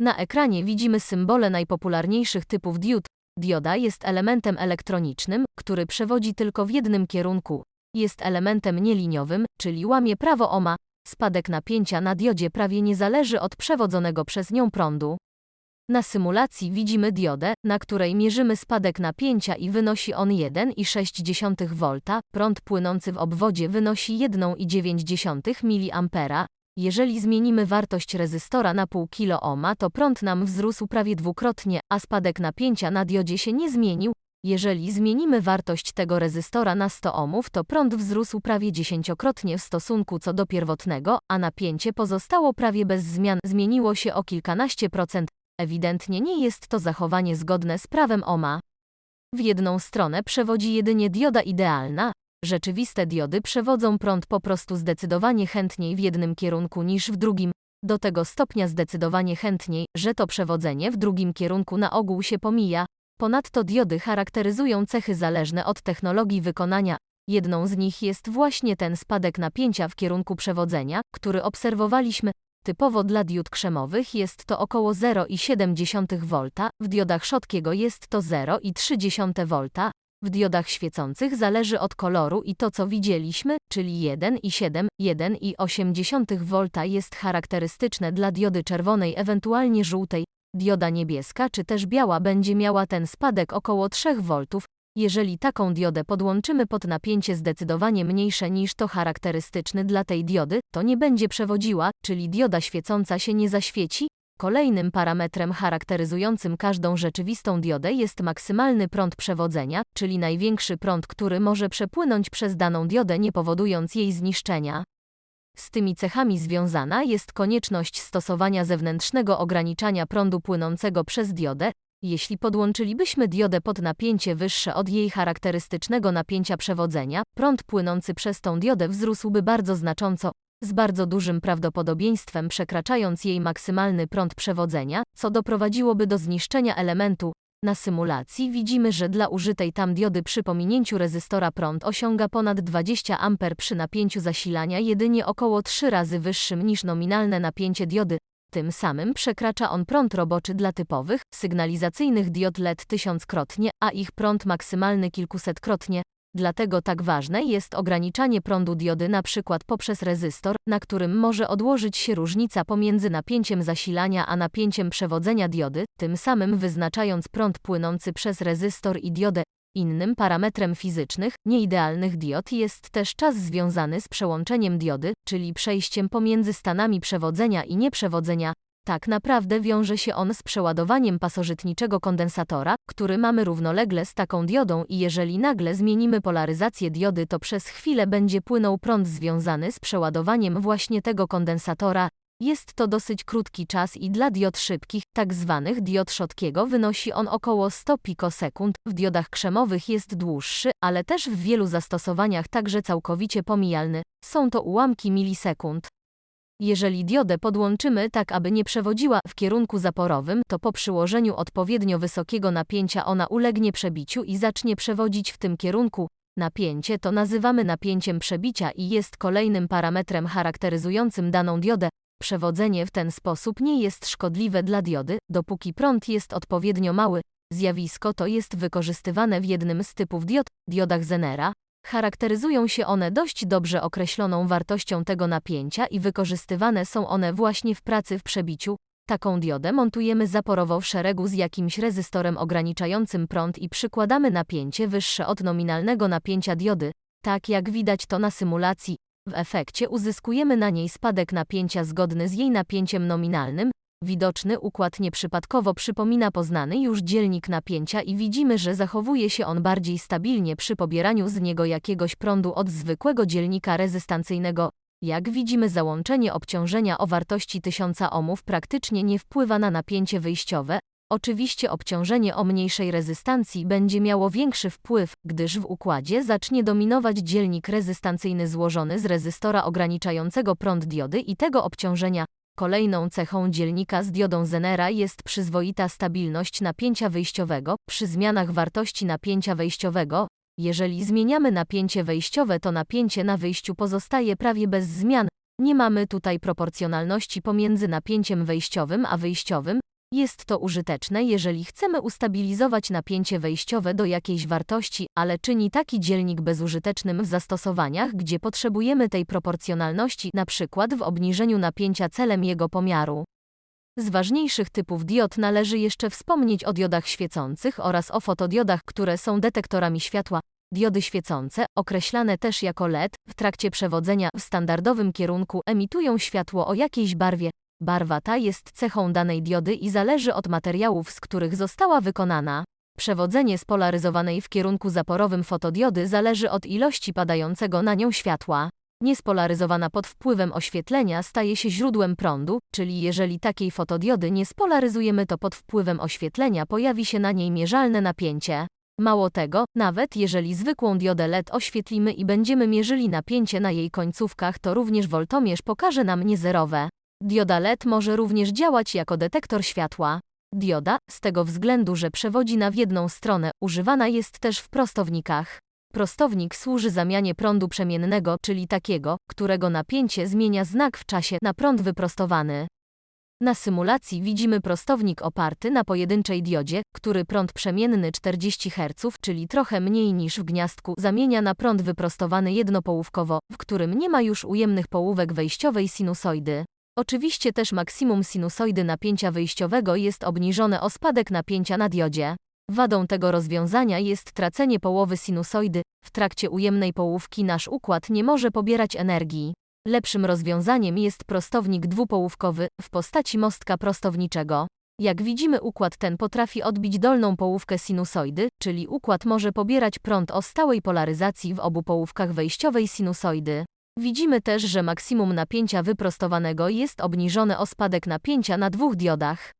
Na ekranie widzimy symbole najpopularniejszych typów diod. Dioda jest elementem elektronicznym, który przewodzi tylko w jednym kierunku. Jest elementem nieliniowym, czyli łamie prawo Ohma. Spadek napięcia na diodzie prawie nie zależy od przewodzonego przez nią prądu. Na symulacji widzimy diodę, na której mierzymy spadek napięcia i wynosi on 1,6 V, prąd płynący w obwodzie wynosi 1,9 mA. Jeżeli zmienimy wartość rezystora na pół kilo ohma, to prąd nam wzrósł prawie dwukrotnie, a spadek napięcia na diodzie się nie zmienił. Jeżeli zmienimy wartość tego rezystora na 100 ohmów, to prąd wzrósł prawie dziesięciokrotnie w stosunku co do pierwotnego, a napięcie pozostało prawie bez zmian, zmieniło się o kilkanaście procent. Ewidentnie nie jest to zachowanie zgodne z prawem Ohma. W jedną stronę przewodzi jedynie dioda idealna, rzeczywiste diody przewodzą prąd po prostu zdecydowanie chętniej w jednym kierunku niż w drugim, do tego stopnia zdecydowanie chętniej, że to przewodzenie w drugim kierunku na ogół się pomija. Ponadto diody charakteryzują cechy zależne od technologii wykonania. Jedną z nich jest właśnie ten spadek napięcia w kierunku przewodzenia, który obserwowaliśmy. Typowo dla diod krzemowych jest to około 0,7 V, w diodach Schottkiego jest to 0,3 V, w diodach świecących zależy od koloru i to co widzieliśmy, czyli 1,7, 1,8 V jest charakterystyczne dla diody czerwonej ewentualnie żółtej. Dioda niebieska czy też biała będzie miała ten spadek około 3 V. Jeżeli taką diodę podłączymy pod napięcie zdecydowanie mniejsze niż to charakterystyczny dla tej diody, to nie będzie przewodziła, czyli dioda świecąca się nie zaświeci. Kolejnym parametrem charakteryzującym każdą rzeczywistą diodę jest maksymalny prąd przewodzenia, czyli największy prąd, który może przepłynąć przez daną diodę nie powodując jej zniszczenia. Z tymi cechami związana jest konieczność stosowania zewnętrznego ograniczania prądu płynącego przez diodę. Jeśli podłączylibyśmy diodę pod napięcie wyższe od jej charakterystycznego napięcia przewodzenia, prąd płynący przez tą diodę wzrósłby bardzo znacząco, z bardzo dużym prawdopodobieństwem przekraczając jej maksymalny prąd przewodzenia, co doprowadziłoby do zniszczenia elementu. Na symulacji widzimy, że dla użytej tam diody przy pominięciu rezystora prąd osiąga ponad 20 A przy napięciu zasilania jedynie około 3 razy wyższym niż nominalne napięcie diody. Tym samym przekracza on prąd roboczy dla typowych, sygnalizacyjnych diod LED tysiąckrotnie, a ich prąd maksymalny kilkusetkrotnie. Dlatego tak ważne jest ograniczanie prądu diody przykład poprzez rezystor, na którym może odłożyć się różnica pomiędzy napięciem zasilania a napięciem przewodzenia diody, tym samym wyznaczając prąd płynący przez rezystor i diodę. Innym parametrem fizycznych, nieidealnych diod jest też czas związany z przełączeniem diody, czyli przejściem pomiędzy stanami przewodzenia i nieprzewodzenia, tak naprawdę wiąże się on z przeładowaniem pasożytniczego kondensatora, który mamy równolegle z taką diodą i jeżeli nagle zmienimy polaryzację diody to przez chwilę będzie płynął prąd związany z przeładowaniem właśnie tego kondensatora. Jest to dosyć krótki czas i dla diod szybkich, tak zwanych diod Schottkiego wynosi on około 100 pikosekund, w diodach krzemowych jest dłuższy, ale też w wielu zastosowaniach także całkowicie pomijalny. Są to ułamki milisekund. Jeżeli diodę podłączymy tak, aby nie przewodziła w kierunku zaporowym, to po przyłożeniu odpowiednio wysokiego napięcia ona ulegnie przebiciu i zacznie przewodzić w tym kierunku. Napięcie to nazywamy napięciem przebicia i jest kolejnym parametrem charakteryzującym daną diodę. Przewodzenie w ten sposób nie jest szkodliwe dla diody, dopóki prąd jest odpowiednio mały. Zjawisko to jest wykorzystywane w jednym z typów diod, diodach Zenera, Charakteryzują się one dość dobrze określoną wartością tego napięcia i wykorzystywane są one właśnie w pracy w przebiciu. Taką diodę montujemy zaporowo w szeregu z jakimś rezystorem ograniczającym prąd i przykładamy napięcie wyższe od nominalnego napięcia diody, tak jak widać to na symulacji. W efekcie uzyskujemy na niej spadek napięcia zgodny z jej napięciem nominalnym, Widoczny układ nieprzypadkowo przypomina poznany już dzielnik napięcia i widzimy, że zachowuje się on bardziej stabilnie przy pobieraniu z niego jakiegoś prądu od zwykłego dzielnika rezystancyjnego. Jak widzimy załączenie obciążenia o wartości 1000 ohmów praktycznie nie wpływa na napięcie wyjściowe, Oczywiście obciążenie o mniejszej rezystancji będzie miało większy wpływ, gdyż w układzie zacznie dominować dzielnik rezystancyjny złożony z rezystora ograniczającego prąd diody i tego obciążenia, Kolejną cechą dzielnika z diodą Zenera jest przyzwoita stabilność napięcia wyjściowego przy zmianach wartości napięcia wejściowego. Jeżeli zmieniamy napięcie wejściowe, to napięcie na wyjściu pozostaje prawie bez zmian. Nie mamy tutaj proporcjonalności pomiędzy napięciem wejściowym a wyjściowym. Jest to użyteczne, jeżeli chcemy ustabilizować napięcie wejściowe do jakiejś wartości, ale czyni taki dzielnik bezużytecznym w zastosowaniach, gdzie potrzebujemy tej proporcjonalności, np. w obniżeniu napięcia celem jego pomiaru. Z ważniejszych typów diod należy jeszcze wspomnieć o diodach świecących oraz o fotodiodach, które są detektorami światła. Diody świecące, określane też jako LED, w trakcie przewodzenia w standardowym kierunku emitują światło o jakiejś barwie. Barwa ta jest cechą danej diody i zależy od materiałów, z których została wykonana. Przewodzenie spolaryzowanej w kierunku zaporowym fotodiody zależy od ilości padającego na nią światła. Niespolaryzowana pod wpływem oświetlenia staje się źródłem prądu, czyli jeżeli takiej fotodiody nie spolaryzujemy, to pod wpływem oświetlenia pojawi się na niej mierzalne napięcie. Mało tego, nawet jeżeli zwykłą diodę LED oświetlimy i będziemy mierzyli napięcie na jej końcówkach, to również woltomierz pokaże nam niezerowe. Dioda LED może również działać jako detektor światła. Dioda, z tego względu, że przewodzi na w jedną stronę, używana jest też w prostownikach. Prostownik służy zamianie prądu przemiennego, czyli takiego, którego napięcie zmienia znak w czasie na prąd wyprostowany. Na symulacji widzimy prostownik oparty na pojedynczej diodzie, który prąd przemienny 40 Hz, czyli trochę mniej niż w gniazdku, zamienia na prąd wyprostowany jednopołówkowo, w którym nie ma już ujemnych połówek wejściowej sinusoidy. Oczywiście też maksimum sinusoidy napięcia wyjściowego jest obniżone o spadek napięcia na diodzie. Wadą tego rozwiązania jest tracenie połowy sinusoidy. W trakcie ujemnej połówki nasz układ nie może pobierać energii. Lepszym rozwiązaniem jest prostownik dwupołówkowy w postaci mostka prostowniczego. Jak widzimy układ ten potrafi odbić dolną połówkę sinusoidy, czyli układ może pobierać prąd o stałej polaryzacji w obu połówkach wejściowej sinusoidy. Widzimy też, że maksimum napięcia wyprostowanego jest obniżone o spadek napięcia na dwóch diodach.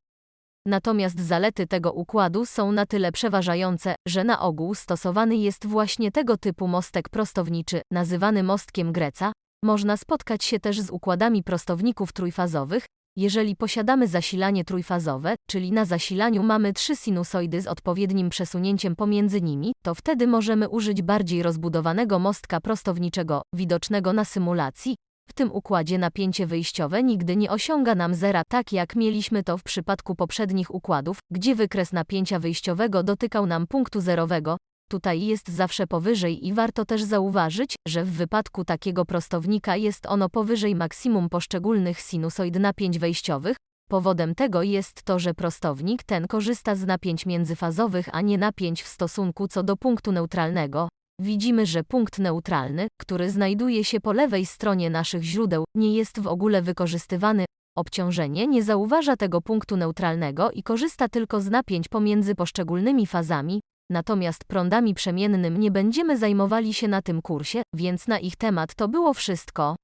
Natomiast zalety tego układu są na tyle przeważające, że na ogół stosowany jest właśnie tego typu mostek prostowniczy, nazywany mostkiem Greca. Można spotkać się też z układami prostowników trójfazowych, jeżeli posiadamy zasilanie trójfazowe, czyli na zasilaniu mamy trzy sinusoidy z odpowiednim przesunięciem pomiędzy nimi, to wtedy możemy użyć bardziej rozbudowanego mostka prostowniczego, widocznego na symulacji. W tym układzie napięcie wyjściowe nigdy nie osiąga nam zera, tak jak mieliśmy to w przypadku poprzednich układów, gdzie wykres napięcia wyjściowego dotykał nam punktu zerowego, tutaj jest zawsze powyżej i warto też zauważyć, że w wypadku takiego prostownika jest ono powyżej maksimum poszczególnych sinusoid napięć wejściowych. Powodem tego jest to, że prostownik ten korzysta z napięć międzyfazowych, a nie napięć w stosunku co do punktu neutralnego. Widzimy, że punkt neutralny, który znajduje się po lewej stronie naszych źródeł, nie jest w ogóle wykorzystywany. Obciążenie nie zauważa tego punktu neutralnego i korzysta tylko z napięć pomiędzy poszczególnymi fazami, natomiast prądami przemiennym nie będziemy zajmowali się na tym kursie, więc na ich temat to było wszystko.